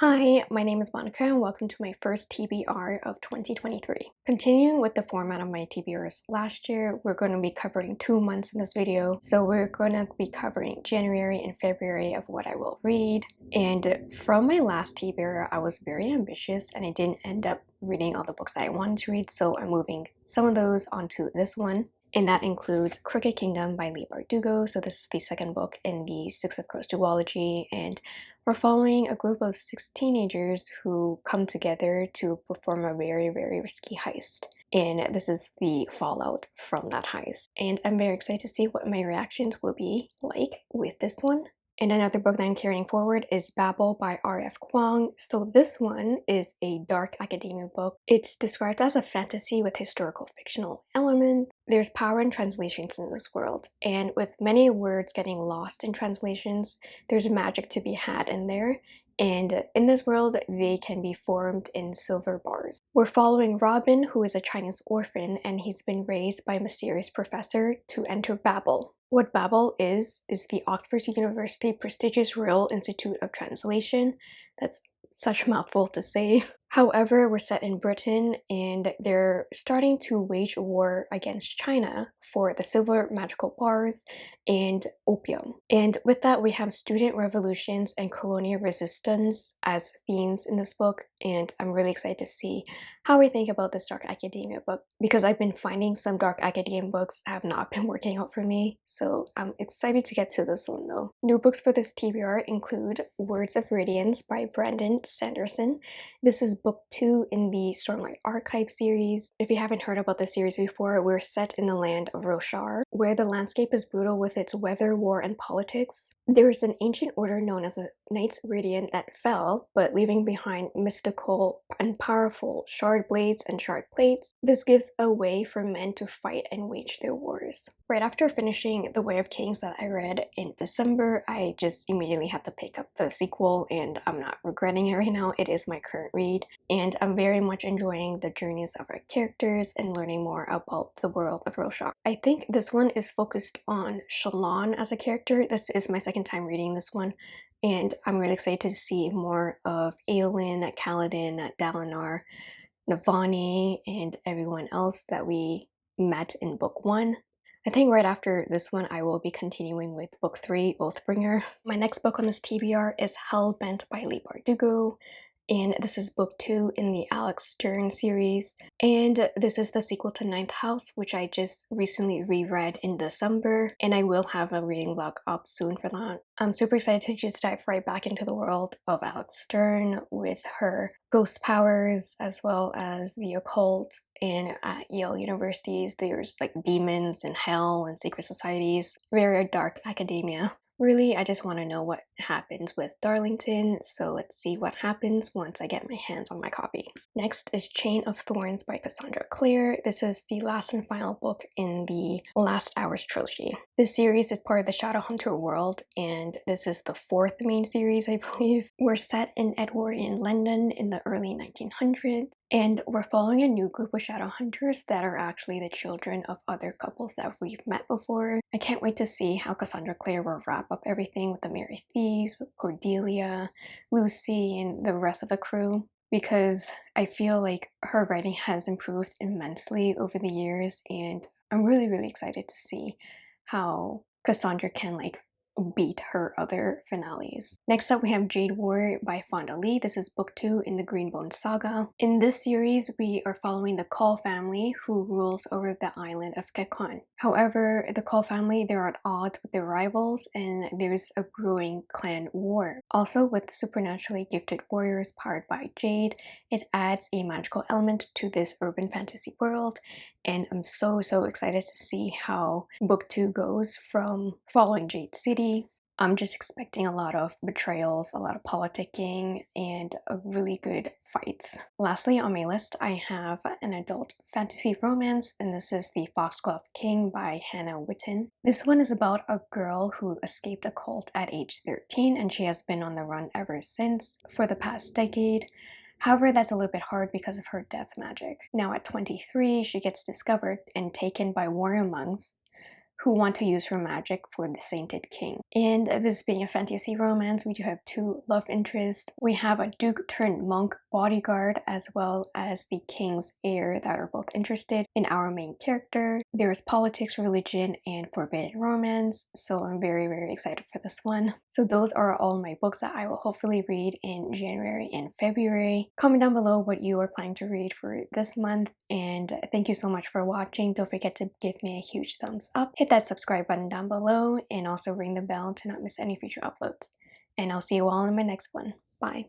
Hi, my name is Monica and welcome to my first TBR of 2023. Continuing with the format of my TBRs last year, we're going to be covering two months in this video. So we're going to be covering January and February of what I will read. And from my last TBR, I was very ambitious and I didn't end up reading all the books that I wanted to read. So I'm moving some of those onto this one and that includes Crooked Kingdom by Leigh Bardugo. So this is the second book in the Six of Crows duology, and we're following a group of six teenagers who come together to perform a very, very risky heist. And this is the fallout from that heist. And I'm very excited to see what my reactions will be like with this one. And another book that I'm carrying forward is Babel by R.F. Kuang. So this one is a dark academia book. It's described as a fantasy with historical fictional elements. There's power in translations in this world, and with many words getting lost in translations, there's magic to be had in there, and in this world they can be formed in silver bars. We're following Robin who is a Chinese orphan and he's been raised by a mysterious professor to enter Babel, what Babel is, is the Oxford University prestigious Royal Institute of Translation. That's such a mouthful to say. However, we're set in Britain and they're starting to wage war against China for the silver magical bars and opium. And with that, we have student revolutions and colonial resistance as themes in this book. And I'm really excited to see how we think about this dark academia book because I've been finding some dark academia books have not been working out for me. So I'm excited to get to this one though. New books for this TBR include Words of Radiance by Brandon Sanderson. This is book two in the Stormlight Archive series. If you haven't heard about the series before, we're set in the land of Roshar, where the landscape is brutal with its weather, war, and politics. There is an ancient order known as the Knights Radiant that fell, but leaving behind mystical and powerful shard blades and shard plates. This gives a way for men to fight and wage their wars. Right after finishing The Way of Kings that I read in December, I just immediately had to pick up the sequel and I'm not regretting it right now. It is my current read and I'm very much enjoying the journeys of our characters and learning more about the world of Roshar. I think this one is focused on Shallan as a character. This is my second time reading this one and I'm really excited to see more of Adolin, Kaladin, Dalinar, Navani, and everyone else that we met in book one. I think right after this one I will be continuing with book 3, Oathbringer. My next book on this TBR is Hellbent by Leigh Bardugo and this is book two in the Alex Stern series. And this is the sequel to Ninth House, which I just recently reread in December, and I will have a reading vlog up soon for that. I'm super excited to just dive right back into the world of Alex Stern with her ghost powers as well as the occult and at Yale universities there's like demons and hell and secret societies very dark academia Really, I just want to know what happens with Darlington, so let's see what happens once I get my hands on my copy. Next is Chain of Thorns by Cassandra Clare. This is the last and final book in the Last Hours trilogy. This series is part of the Shadowhunter world, and this is the fourth main series, I believe. We're set in Edwardian London in the early 1900s, and we're following a new group of Shadowhunters that are actually the children of other couples that we've met before. I can't wait to see how Cassandra Clare will wrap wrap up everything with the Merry Thieves, with Cordelia, Lucy, and the rest of the crew because I feel like her writing has improved immensely over the years and I'm really really excited to see how Cassandra can like beat her other finales. Next up we have Jade Warrior by Fonda Lee. This is book 2 in the Greenbone Saga. In this series we are following the Kaul family who rules over the island of Kekon. However, the Kaul family they're at odds with their rivals and there's a brewing clan war. Also with supernaturally gifted warriors powered by Jade, it adds a magical element to this urban fantasy world and I'm so so excited to see how book 2 goes from following Jade City. I'm just expecting a lot of betrayals, a lot of politicking, and really good fights. Lastly on my list I have an adult fantasy romance and this is The Foxglove King by Hannah Whitten. This one is about a girl who escaped a cult at age 13 and she has been on the run ever since for the past decade. However, that's a little bit hard because of her death magic. Now at 23, she gets discovered and taken by warrior monks who want to use her magic for the Sainted King. And this being a fantasy romance, we do have two love interests. We have a duke turned monk bodyguard as well as the king's heir that are both interested in our main character. There's politics, religion, and forbidden romance, so I'm very very excited for this one. So those are all my books that I will hopefully read in January and February. Comment down below what you are planning to read for this month and thank you so much for watching. Don't forget to give me a huge thumbs up. Hit that subscribe button down below and also ring the bell to not miss any future uploads. And I'll see you all in my next one. Bye.